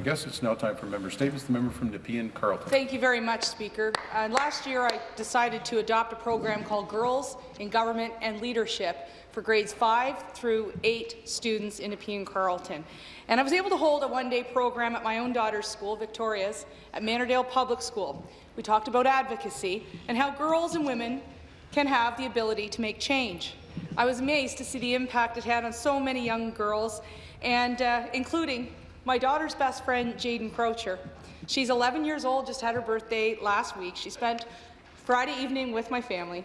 I guess it's now time for member statements. The member from Nepean Carleton. Thank you very much, Speaker. Uh, last year, I decided to adopt a program called Girls in Government and Leadership for grades 5 through 8 students in Nepean Carleton. And I was able to hold a one-day program at my own daughter's school, Victoria's, at Manordale Public School. We talked about advocacy and how girls and women can have the ability to make change. I was amazed to see the impact it had on so many young girls, and uh, including my daughter's best friend, Jaden Crocher. She's 11 years old, just had her birthday last week. She spent Friday evening with my family,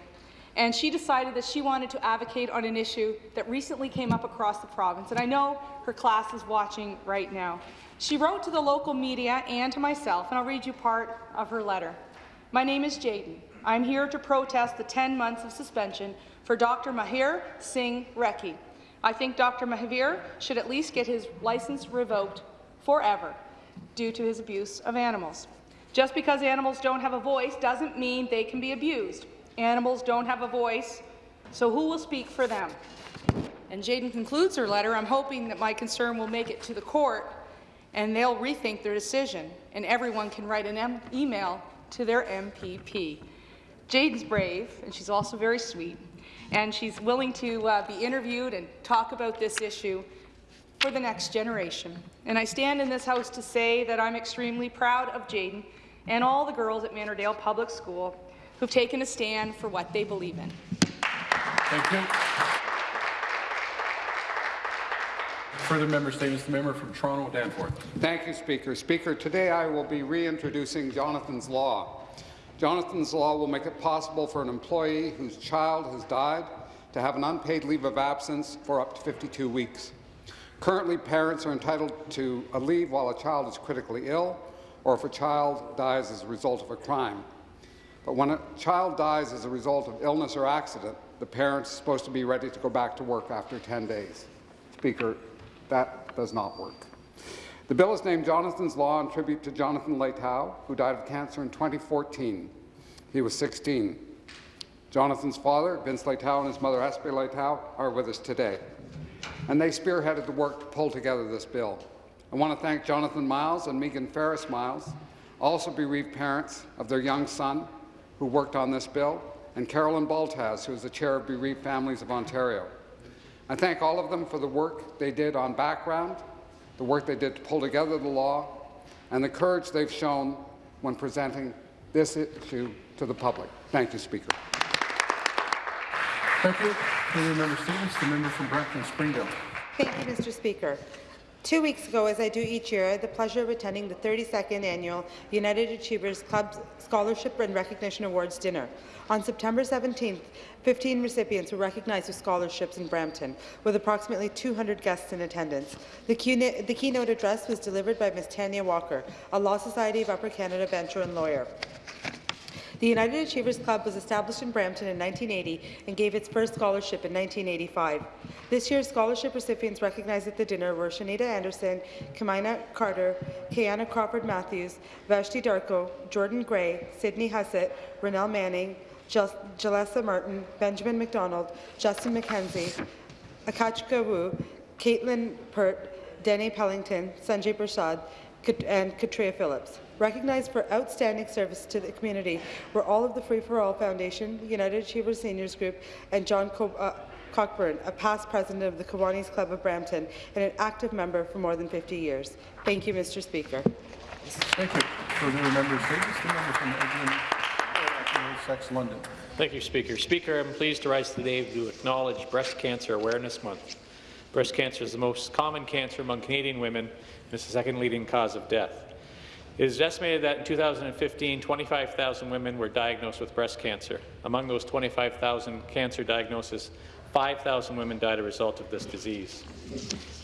and she decided that she wanted to advocate on an issue that recently came up across the province, and I know her class is watching right now. She wrote to the local media and to myself, and I'll read you part of her letter. My name is Jaden. I'm here to protest the 10 months of suspension for Dr. Mahavir Singh Rekhi. I think Dr. Mahavir should at least get his license revoked forever due to his abuse of animals. Just because animals don't have a voice doesn't mean they can be abused. Animals don't have a voice, so who will speak for them? And Jaden concludes her letter, I'm hoping that my concern will make it to the court and they'll rethink their decision, and everyone can write an email to their MPP. Jaden's brave, and she's also very sweet, and she's willing to uh, be interviewed and talk about this issue for the next generation. And I stand in this House to say that I'm extremely proud of Jaden and all the girls at Manordale Public School who've taken a stand for what they believe in. Thank you. Further member statements. The member from Toronto Danforth. Thank you, Speaker. Speaker, today I will be reintroducing Jonathan's Law. Jonathan's Law will make it possible for an employee whose child has died to have an unpaid leave of absence for up to 52 weeks. Currently, parents are entitled to a leave while a child is critically ill or if a child dies as a result of a crime. But when a child dies as a result of illness or accident, the parent's supposed to be ready to go back to work after 10 days. Speaker, that does not work. The bill is named Jonathan's Law in tribute to Jonathan Leitao, who died of cancer in 2014. He was 16. Jonathan's father, Vince Leitao, and his mother, Espe Leitao, are with us today. And they spearheaded the work to pull together this bill. I want to thank Jonathan Miles and Megan Ferris Miles, also bereaved parents of their young son, who worked on this bill, and Carolyn Baltaz, who is the chair of Bereaved Families of Ontario. I thank all of them for the work they did on background, the work they did to pull together the law, and the courage they've shown when presenting this issue to the public. Thank you, Speaker. Thank you. Member statements. The member from Brampton Springdale. Thank you, Mr. Speaker. Two weeks ago, as I do each year, I had the pleasure of attending the 32nd Annual United Achievers Club Scholarship and Recognition Awards dinner. On September 17th, 15 recipients were recognized with scholarships in Brampton, with approximately 200 guests in attendance. The, the keynote address was delivered by Ms. Tanya Walker, a Law Society of Upper Canada veteran lawyer. The United Achievers Club was established in Brampton in 1980 and gave its first scholarship in 1985. This year's scholarship recipients recognized at the dinner were Shanita Anderson, Kamina Carter, Kayana Crawford Matthews, Vashti Darko, Jordan Gray, Sydney Hussett, Rennell Manning, Jalessa Martin, Benjamin McDonald, Justin McKenzie, Akachka Wu, Caitlin Pert, Denny Pellington, Sanjay Prasad, and Katria Phillips. Recognized for outstanding service to the community were all of the Free for All Foundation, United Achievers Seniors Group, and John Co uh, Cockburn, a past president of the Kiwanis Club of Brampton and an active member for more than 50 years. Thank you, Mr. Speaker. Thank you. Further member statements. The member from Edwin, London. Thank you, Speaker. Speaker, I'm pleased to rise today to acknowledge Breast Cancer Awareness Month. Breast cancer is the most common cancer among Canadian women and is the second leading cause of death. It is estimated that in 2015, 25,000 women were diagnosed with breast cancer. Among those 25,000 cancer diagnoses, 5,000 women died as a result of this disease.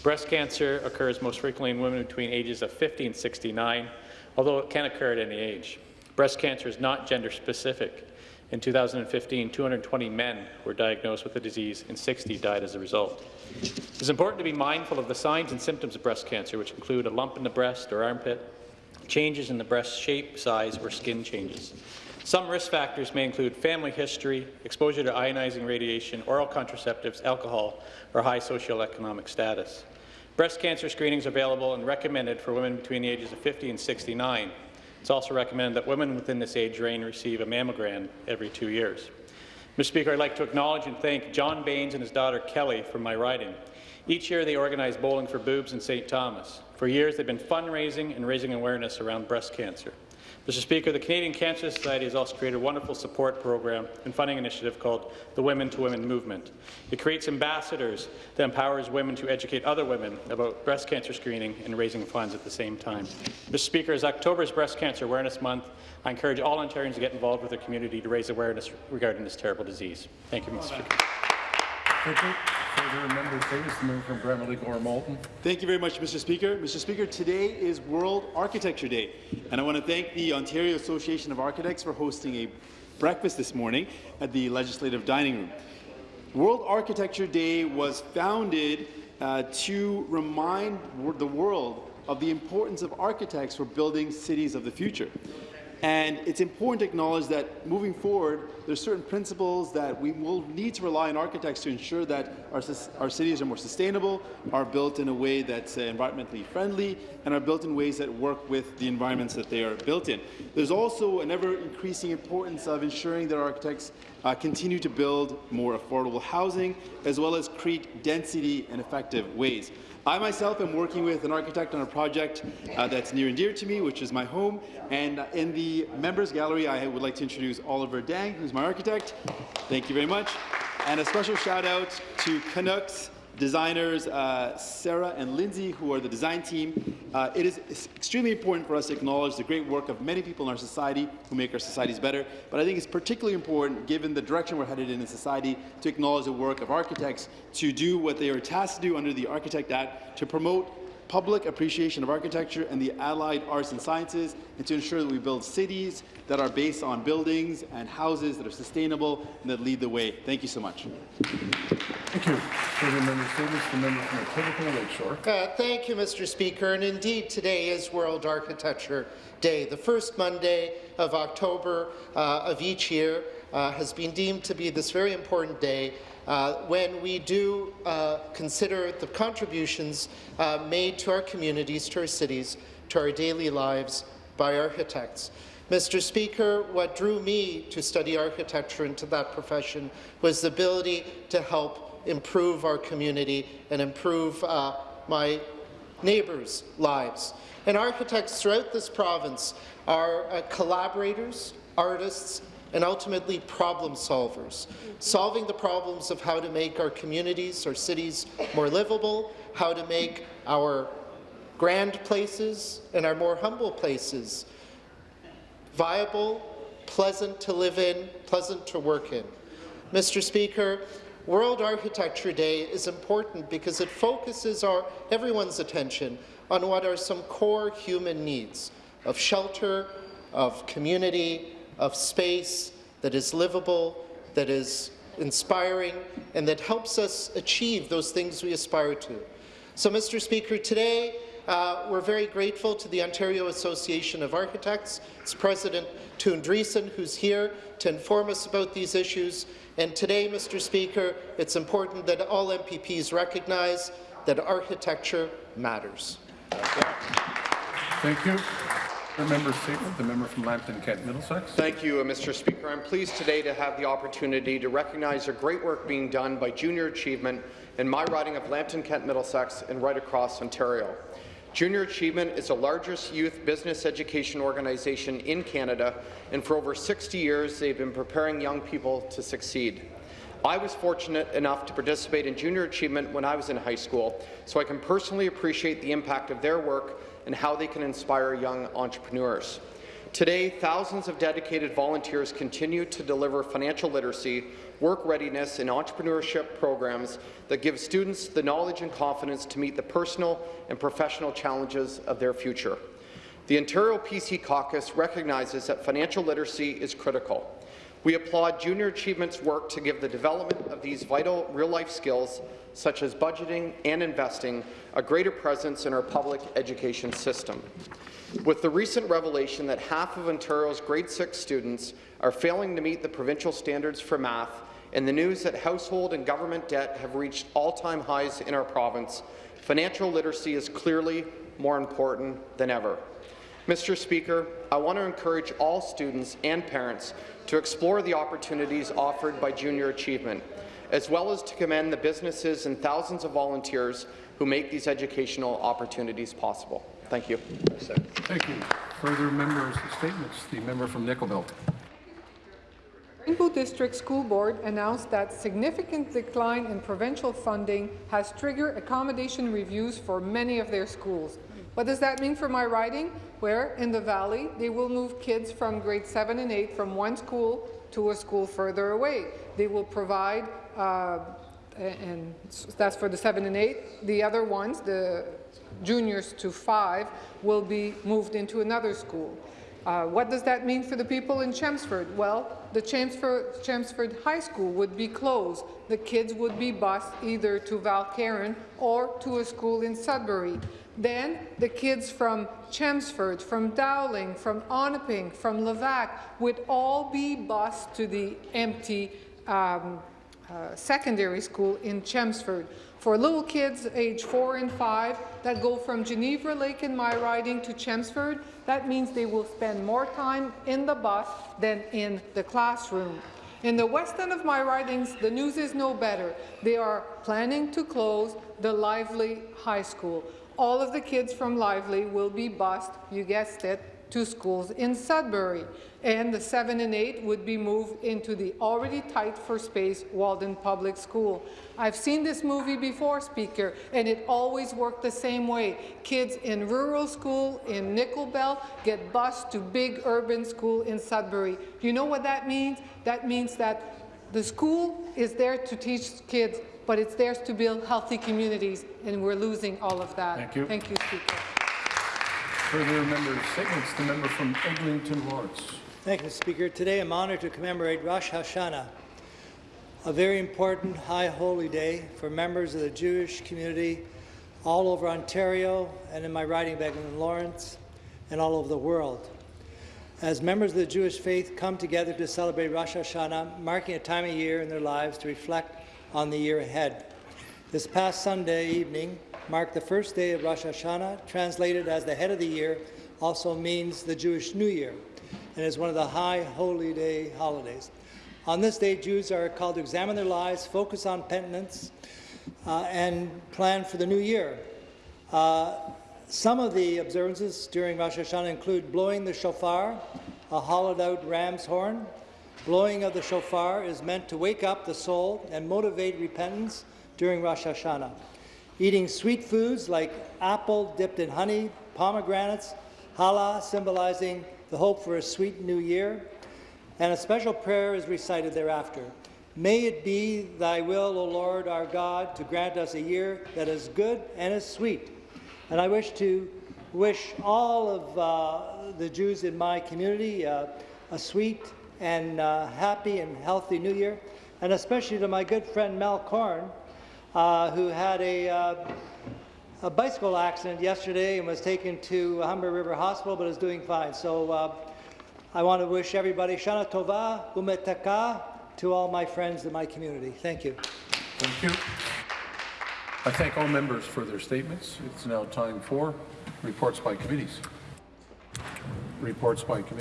Breast cancer occurs most frequently in women between ages of 50 and 69, although it can occur at any age. Breast cancer is not gender specific. In 2015, 220 men were diagnosed with the disease and 60 died as a result. It is important to be mindful of the signs and symptoms of breast cancer, which include a lump in the breast or armpit, changes in the breast shape, size, or skin changes. Some risk factors may include family history, exposure to ionizing radiation, oral contraceptives, alcohol, or high socioeconomic status. Breast cancer screening is available and recommended for women between the ages of 50 and 69. It's also recommended that women within this age range receive a mammogram every two years. Mr. Speaker, I'd like to acknowledge and thank John Baines and his daughter Kelly for my riding. Each year they organize Bowling for Boobs in St. Thomas. For years they've been fundraising and raising awareness around breast cancer. Mr. Speaker, the Canadian Cancer Society has also created a wonderful support program and funding initiative called the Women to Women Movement. It creates ambassadors that empowers women to educate other women about breast cancer screening and raising funds at the same time. Mr. Speaker, as October is Breast Cancer Awareness Month, I encourage all Ontarians to get involved with their community to raise awareness regarding this terrible disease. Thank you, Mr. Speaker. Thank you. Very much, Mr. Speaker. Mr. Speaker, today is World Architecture Day, and I want to thank the Ontario Association of Architects for hosting a breakfast this morning at the Legislative Dining Room. World Architecture Day was founded uh, to remind the world of the importance of architects for building cities of the future. And it's important to acknowledge that moving forward, there's certain principles that we will need to rely on architects to ensure that our, our cities are more sustainable, are built in a way that's uh, environmentally friendly, and are built in ways that work with the environments that they are built in. There's also an ever increasing importance of ensuring that architects uh, continue to build more affordable housing, as well as create density in effective ways. I myself am working with an architect on a project uh, that's near and dear to me, which is my home. And uh, in the members gallery, I would like to introduce Oliver Dang, who's my architect. Thank you very much. And a special shout out to Canucks designers uh, Sarah and Lindsay, who are the design team. Uh, it is extremely important for us to acknowledge the great work of many people in our society who make our societies better, but I think it's particularly important, given the direction we're headed in in society, to acknowledge the work of architects to do what they are tasked to do under the Architect Act to promote public appreciation of architecture and the allied arts and sciences, and to ensure that we build cities that are based on buildings and houses that are sustainable and that lead the way. Thank you so much. Thank you. Further member statements, the member from Etobicoke Lakeshore. Uh, thank you, Mr. Speaker. And indeed, today is World Architecture Day. The first Monday of October uh, of each year uh, has been deemed to be this very important day uh, when we do uh, consider the contributions uh, made to our communities, to our cities, to our daily lives by architects. Mr. Speaker, what drew me to study architecture into that profession was the ability to help improve our community and improve uh, my neighbours' lives. And architects throughout this province are uh, collaborators, artists, and ultimately problem solvers, solving the problems of how to make our communities, our cities more livable, how to make our grand places and our more humble places viable, pleasant to live in, pleasant to work in. Mr. Speaker, World Architecture Day is important because it focuses our, everyone's attention on what are some core human needs of shelter, of community, of space that is livable, that is inspiring, and that helps us achieve those things we aspire to. So, Mr. Speaker, today uh, we're very grateful to the Ontario Association of Architects, its President Toon who's here to inform us about these issues. And today, Mr. Speaker, it's important that all MPPs recognize that architecture matters. Thank you. Member statement, the member from Lambton Kent Middlesex. Thank you, uh, Mr. Speaker. I'm pleased today to have the opportunity to recognize the great work being done by Junior Achievement in my riding of Lambton Kent Middlesex and right across Ontario. Junior Achievement is the largest youth business education organization in Canada, and for over 60 years they've been preparing young people to succeed. I was fortunate enough to participate in Junior Achievement when I was in high school, so I can personally appreciate the impact of their work and how they can inspire young entrepreneurs. Today, thousands of dedicated volunteers continue to deliver financial literacy, work readiness, and entrepreneurship programs that give students the knowledge and confidence to meet the personal and professional challenges of their future. The Ontario PC Caucus recognizes that financial literacy is critical. We applaud Junior Achievement's work to give the development of these vital real-life skills, such as budgeting and investing, a greater presence in our public education system. With the recent revelation that half of Ontario's grade 6 students are failing to meet the provincial standards for math, and the news that household and government debt have reached all-time highs in our province, Financial literacy is clearly more important than ever. Mr. Speaker, I want to encourage all students and parents to explore the opportunities offered by Junior Achievement, as well as to commend the businesses and thousands of volunteers who make these educational opportunities possible. Thank you. Thank you. Further members' statements. The member from Nickel Belt. Rainbow District School Board announced that significant decline in provincial funding has triggered accommodation reviews for many of their schools. What does that mean for my riding? Where, in the Valley, they will move kids from grade 7 and 8 from one school to a school further away. They will provide, uh, and that's for the 7 and 8. The other ones, the juniors to 5, will be moved into another school. Uh, what does that mean for the people in Chelmsford? Well, the Chelmsford, Chelmsford High School would be closed. The kids would be bused either to Val Caron or to a school in Sudbury. Then the kids from Chelmsford, from Dowling, from Onaping, from Levack would all be bused to the empty um, uh, secondary school in Chelmsford. For little kids age four and five that go from Geneva Lake in my riding to Chelmsford, that means they will spend more time in the bus than in the classroom. In the west end of my ridings, the news is no better. They are planning to close the Lively High School. All of the kids from Lively will be bused, you guessed it, to schools in Sudbury, and the 7 and 8 would be moved into the already tight for space Walden Public School. I've seen this movie before, Speaker, and it always worked the same way. Kids in rural school in Nickel Belt get bused to big urban school in Sudbury. You know what that means? That means that the school is there to teach kids, but it's there to build healthy communities, and we're losing all of that. Thank you. Thank you, Speaker. Further member statements. The member from Eglinton Lawrence. Thank you, Mr. Speaker. Today I'm honored to commemorate Rosh Hashanah, a very important high holy day for members of the Jewish community all over Ontario and in my riding of Eglinton Lawrence and all over the world. As members of the Jewish faith come together to celebrate Rosh Hashanah, marking a time of year in their lives to reflect on the year ahead. This past Sunday evening marked the first day of Rosh Hashanah, translated as the head of the year, also means the Jewish New Year, and is one of the high holy day holidays. On this day, Jews are called to examine their lives, focus on penitence, uh, and plan for the new year. Uh, some of the observances during Rosh Hashanah include blowing the shofar, a hollowed-out ram's horn. Blowing of the shofar is meant to wake up the soul and motivate repentance during Rosh Hashanah. Eating sweet foods like apple dipped in honey, pomegranates, challah symbolizing the hope for a sweet new year, and a special prayer is recited thereafter. May it be thy will, O Lord our God, to grant us a year that is good and is sweet. And I wish to wish all of uh, the Jews in my community uh, a sweet and uh, happy and healthy new year, and especially to my good friend Mel Korn, uh, who had a, uh, a bicycle accident yesterday and was taken to Humber River Hospital, but is doing fine. So uh, I want to wish everybody Shana Tova Umetaka to all my friends in my community. Thank you. Thank you. I thank all members for their statements. It's now time for reports by committees. Reports by committee.